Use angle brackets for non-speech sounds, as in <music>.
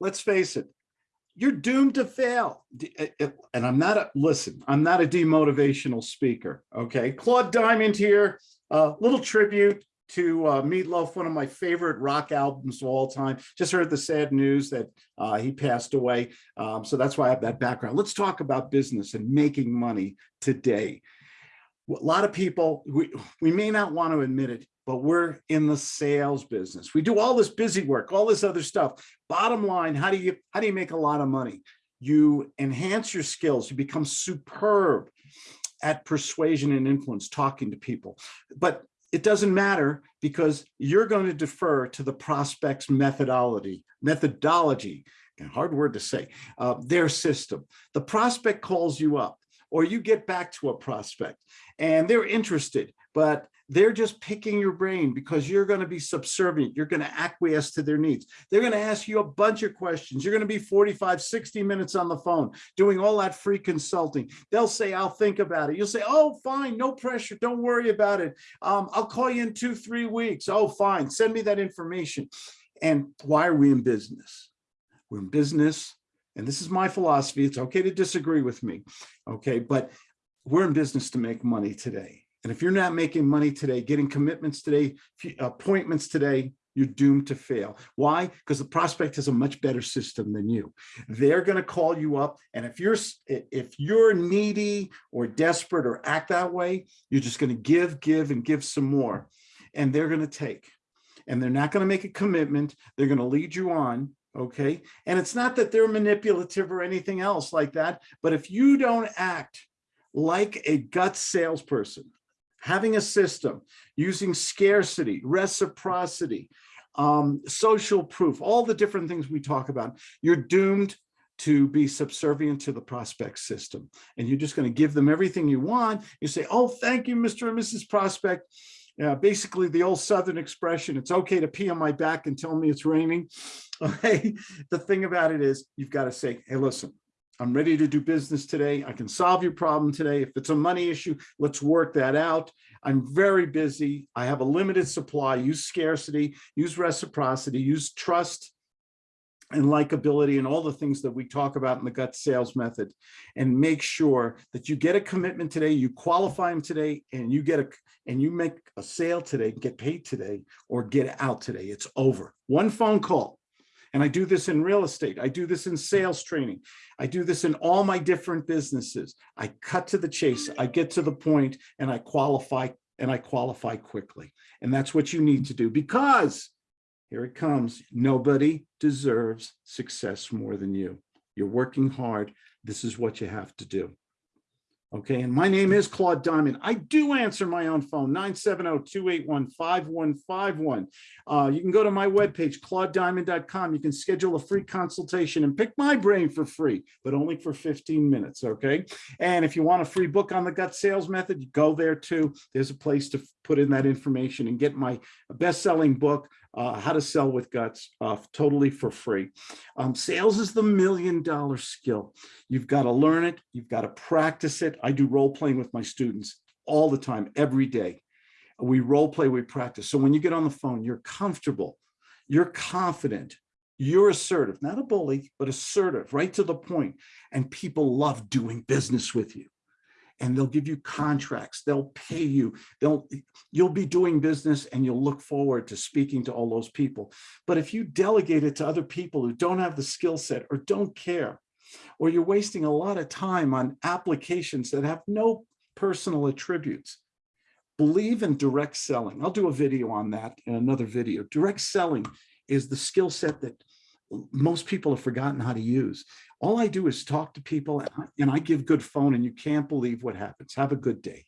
let's face it, you're doomed to fail. Uh, uh, And I'm not a, listen, I'm not a demotivational speaker, okay? Claude Diamond here, a little tribute to uh, Meatloaf, one of my favorite rock albums of all time. Just heard the sad news that uh, he passed away. Um, so that's why I have that background. Let's talk about business and making money today. A lot of people, we, we may not want to admit it, but we're in the sales business. We do all this busy work, all this other stuff. Bottom line, how do you how do you make a lot of money? You enhance your skills, you become superb at persuasion and influence, talking to people. But it doesn't matter because you're going to defer to the prospect's methodology, methodology, hard word to say, uh, their system. The prospect calls you up or you get back to a prospect and they're interested, but they're just picking your brain because you're going to be subservient. You're going to acquiesce to their needs. They're going to ask you a bunch of questions. You're going to be 45, 60 minutes on the phone doing all that free consulting. They'll say, I'll think about it. You'll say, oh, fine, no pressure. Don't worry about it. Um, I'll call you in two, three weeks. Oh, fine. Send me that information. And why are we in business? We're in business. And this is my philosophy. It's okay to disagree with me. Okay. But we're in business to make money today. And if you're not making money today, getting commitments today, appointments today, you're doomed to fail. Why? Because the prospect has a much better system than you. They're going to call you up. And if you're if you're needy or desperate or act that way, you're just going to give, give, and give some more. And they're going to take. And they're not going to make a commitment. They're going to lead you on. Okay. And it's not that they're manipulative or anything else like that. But if you don't act like a gut salesperson, having a system, using scarcity, reciprocity, um, social proof, all the different things we talk about, you're doomed to be subservient to the prospect system. And you're just going to give them everything you want. You say, oh, thank you, Mr. and Mrs. Prospect. Yeah, basically the old Southern expression, it's okay to pee on my back and tell me it's raining. <laughs> Okay. The thing about it is you've got to say, hey, listen, I'm ready to do business today. I can solve your problem today. If it's a money issue, let's work that out. I'm very busy. I have a limited supply. Use scarcity, use reciprocity, use trust and likability and all the things that we talk about in the gut sales method and make sure that you get a commitment today, you qualify them today and you get a and you make a sale today, get paid today or get out today. It's over. One phone call and I do this in real estate. I do this in sales training. I do this in all my different businesses. I cut to the chase. I get to the point and I qualify and I qualify quickly. And that's what you need to do because here it comes. Nobody deserves success more than you. You're working hard. This is what you have to do. Okay, and my name is Claude Diamond. I do answer my own phone, 970-281-5151. Uh, you can go to my webpage, claudediamond.com. You can schedule a free consultation and pick my brain for free, but only for 15 minutes, okay? And if you want a free book on the gut sales method, go there too. There's a place to put in that information and get my best-selling book, uh, how to sell with guts uh, totally for free. Um, sales is the million dollar skill. You've got to learn it. You've got to practice it. I do role playing with my students all the time, every day. We role play, we practice. So when you get on the phone, you're comfortable, you're confident, you're assertive, not a bully, but assertive, right to the point. And people love doing business with you and they'll give you contracts. They'll pay you. They'll you'll be doing business and you'll look forward to speaking to all those people. But if you delegate it to other people who don't have the skill set or don't care or you're wasting a lot of time on applications that have no personal attributes believe in direct selling. I'll do a video on that in another video. Direct selling is the skill set that most people have forgotten how to use. All I do is talk to people and I give good phone and you can't believe what happens. Have a good day.